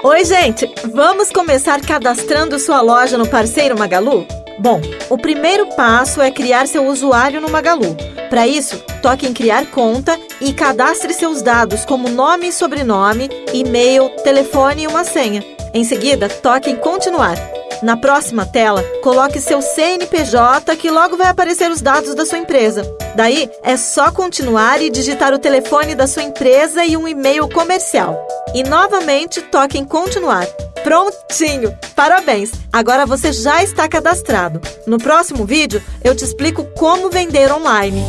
Oi, gente! Vamos começar cadastrando sua loja no Parceiro Magalu? Bom, o primeiro passo é criar seu usuário no Magalu. Para isso, toque em Criar conta e cadastre seus dados como nome e sobrenome, e-mail, telefone e uma senha. Em seguida, toque em Continuar. Na próxima tela, coloque seu CNPJ que logo vai aparecer os dados da sua empresa. Daí, é só continuar e digitar o telefone da sua empresa e um e-mail comercial. E novamente, toque em Continuar. Prontinho! Parabéns! Agora você já está cadastrado. No próximo vídeo, eu te explico como vender online.